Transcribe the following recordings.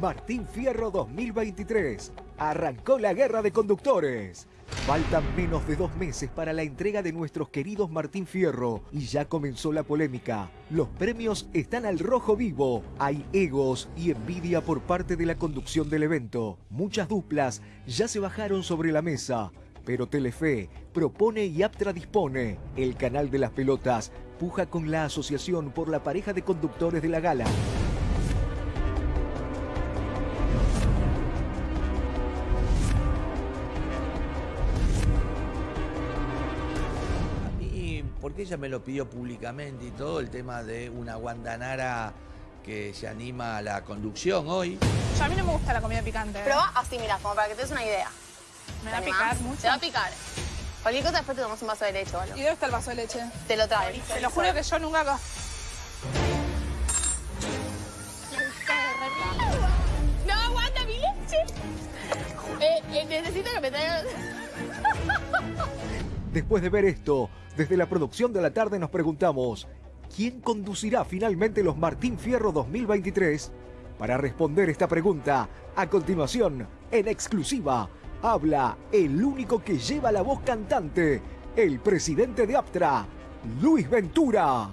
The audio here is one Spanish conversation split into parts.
Martín Fierro 2023. Arrancó la guerra de conductores. Faltan menos de dos meses para la entrega de nuestros queridos Martín Fierro y ya comenzó la polémica. Los premios están al rojo vivo. Hay egos y envidia por parte de la conducción del evento. Muchas duplas ya se bajaron sobre la mesa. Pero Telefe propone y Aptra dispone. El canal de las pelotas puja con la asociación por la pareja de conductores de la gala. Porque ella me lo pidió públicamente y todo, el tema de una guandanara que se anima a la conducción hoy. Yo a mí no me gusta la comida picante. Probá así, mira, como para que te des una idea. me va a ¿Te picar mucho. Te va a picar. Cualquier cosa después te tomas un vaso de leche algo. ¿Y dónde está el vaso de leche? Te lo traes. Te lo juro que yo nunca... No aguanta mi leche. Eh, eh, necesito que me traigan... Después de ver esto, desde la producción de la tarde nos preguntamos, ¿quién conducirá finalmente los Martín Fierro 2023? Para responder esta pregunta, a continuación, en exclusiva, habla el único que lleva la voz cantante, el presidente de Aptra, Luis Ventura.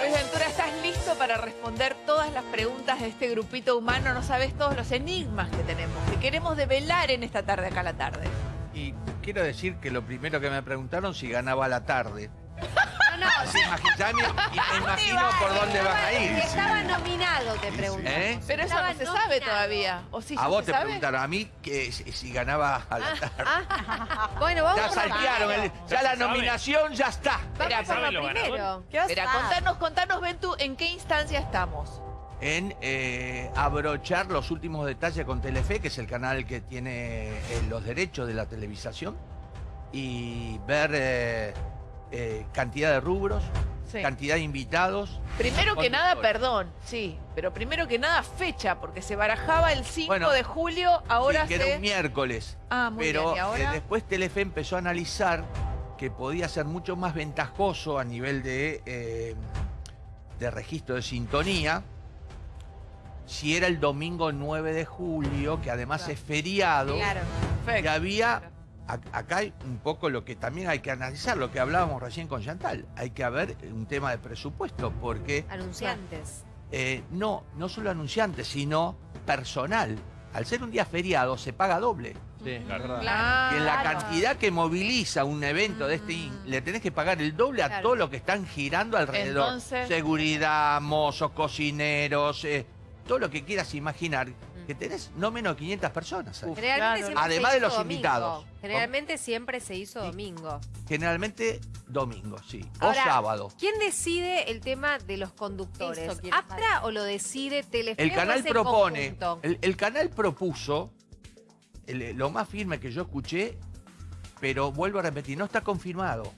Luis Ventura, ¿estás listo para responder las preguntas de este grupito humano? No sabes todos los enigmas que tenemos, que queremos develar en esta tarde acá a la tarde. Y quiero decir que lo primero que me preguntaron si ganaba la tarde. No, no, Así imagi- ya me, y me imagino por dónde van a ir. estaba nominado, te pregunto. ¿Eh? Pero eso Estaba no se nominado. sabe todavía. ¿O sí, A vos te sabe? preguntaron, a mí que si, si ganaba a la tarde. Ah, bueno, vamos Ya saltearon, el- ya la nominación ya está. Espera, Vamos por ¿saben lo primero. Espera, pasa? contanos, contanos, Ventu, ¿en qué instancia estamos? En eh, abrochar los últimos detalles con Telefe, que es el canal que tiene eh, los derechos de la televisación, y ver eh, cantidad de rubros, Sí. cantidad de invitados. Primero que nada, perdón, sí, pero primero que nada fecha, porque se barajaba el 5 Bueno, de julio, ahora Sí, que se... era un miércoles. Ah, muy Pero bien, ¿y ahora? después Telefe empezó a analizar que podía ser mucho más ventajoso a nivel de, de registro de sintonía si era el domingo 9 de julio, que además Claro. es feriado. Claro. Y había, ac- acá hay un poco lo que también hay que analizar, lo que hablábamos recién con Chantal. Hay que haber un tema de presupuesto, porque Anunciantes. eh, no, no solo anunciantes, sino personal. Al ser un día feriado se paga doble. Sí, la verdad. Y en la cantidad que moviliza un evento de este, in- le tenés que pagar el doble a Claro. todos los que están girando alrededor. Entonces- Seguridad, mozos, cocineros, eh, todo lo que quieras imaginar. Que tenés no menos de 500 personas. claro. siempre Además de los domingo. invitados. Generalmente siempre se hizo domingo. Generalmente domingo, sí. Ahora, o sábado. ¿Quién decide el tema de los conductores? ¿Aptra o lo decide Telefe? El canal propone, el, el canal propuso, el- lo más firme que yo escuché, pero vuelvo a repetir, no está confirmado,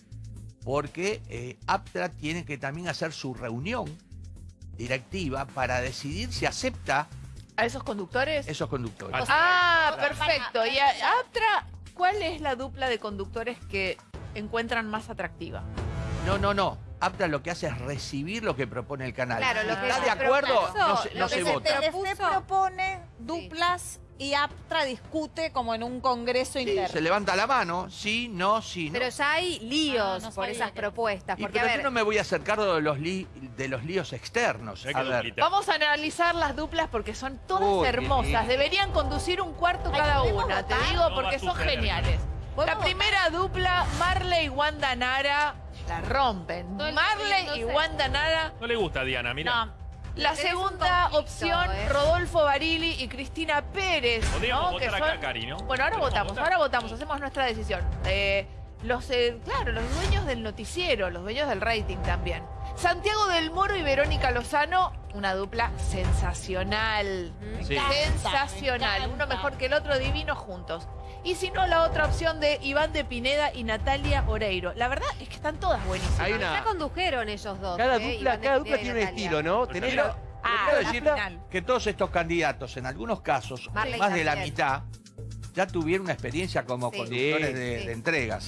porque eh, Aptra tiene que también hacer su reunión directiva para decidir si acepta ¿A esos conductores? esos conductores. Ah, perfecto. Y a- Aptra, ¿cuál es la dupla de conductores que encuentran más atractiva? No, no, no. Aptra lo que hace es recibir lo que propone el canal. Claro, lo que está de acuerdo, propuso, no se, lo no que se se vota. propone duplas y Aptra discute como en un congreso Sí, interno. se levanta la mano, sí, no, sí, no. Pero ya hay líos Ah, no por esas que- propuestas. Y Porque, pero a yo no me voy a hacer cargo de los, li- de los líos externos. A ver. Vamos a analizar las duplas porque son todas Uy, hermosas. Deberían conducir un cuarto Ay, cada ¿podemos una, te digo, porque son suceder. geniales. La ¿Podemos primera dupla, Marley y Wanda Nara, la rompen. Marley y Wanda Nara. No le gusta a Diana, mira. No, La segunda opción, ¿eh? Rodolfo Barili y Cristina Pérez. Podríamos ¿no? Que votar son- acá, Cari, ¿no? Bueno, ahora ¿Podemos votamos, votar? ahora votamos, hacemos nuestra decisión. Eh, los, eh, claro, los dueños del noticiero, los dueños del rating también. Santiago del Moro y Verónica Lozano, una dupla sensacional. Sí. Sensacional, me uno mejor que el otro, divino juntos. Y si no, la otra opción de Iván de Pineda y Natalia Oreiro. La verdad es que están todas buenísimas. Hay ya una. condujeron ellos dos. Cada ¿eh? dupla, cada dupla tiene un estilo, ¿no? Tenés la- Ah, la decir final. que todos estos candidatos, en algunos casos, Marley más de la mitad, ya tuvieron una experiencia como Sí. conductores Sí. de, Sí. de entregas. ¿eh?